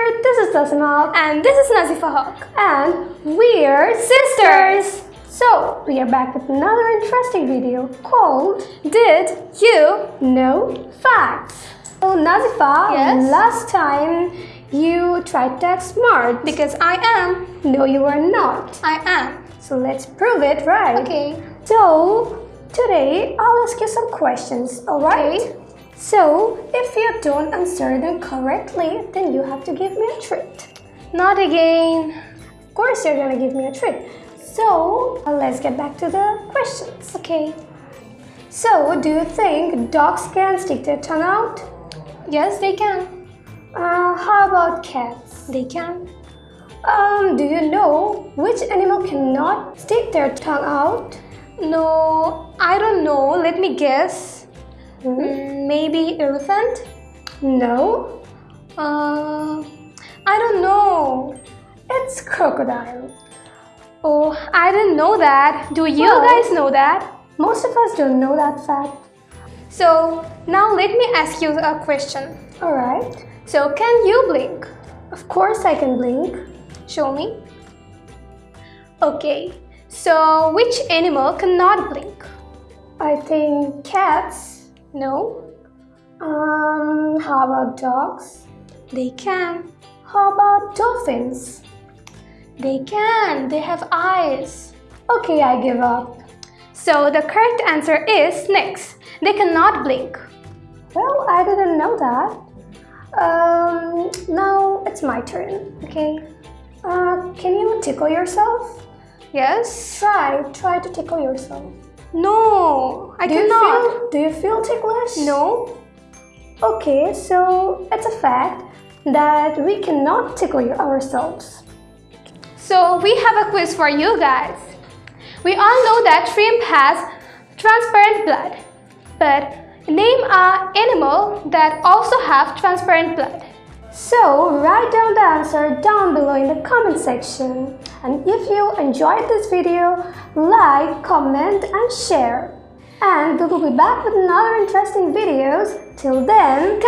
Asma. And this is Nazifa Haq. And we're sisters. So, we are back with another interesting video called Did You Know Facts? So, Nazifa, Yes? last time you tried to act smart. Because I am. No, you are not. I am. So, let's prove it, right? Okay. So, today I'll ask you some questions, alright? Okay. So, if you don't answer them correctly, then you have to give me a treat. Not again. Of course, you're gonna give me a treat. So, uh, let's get back to the questions. Okay. So, do you think dogs can stick their tongue out? Yes, they can. Uh, how about cats? They can. Um, do you know which animal cannot stick their tongue out? No, I don't know. Let me guess. Hmm? Mm, maybe elephant? No, Uh, I don't know. it's crocodile. Oh, I didn't know that. Do you Well- guys know that? Most of us don't know that fact. So, now let me ask you a question. Alright. So, can you blink? Of course, I can blink. Show me. Okay. So, which animal cannot blink? I think cats. No, Um, how about dogs? they can. How about dolphins? They can. They have eyes. Okay, I give up. So, the correct answer is snakes. They cannot blink. Well, I didn't know that. Um, now it's my turn. Okay. Uh, can you tickle yourself? Yes. Try, try to tickle yourself. No, I Do you cannot. feel? Do you feel ticklish? No. Okay, so it's a fact that we cannot tickle ourselves. So we have a quiz for you guys. We all know that shrimp has transparent blood. But name a animal that also have transparent blood. So write down the answer down below in the comment section. And if you enjoyed this video, like, comment and share. And we will be back with another interesting videos. Till then!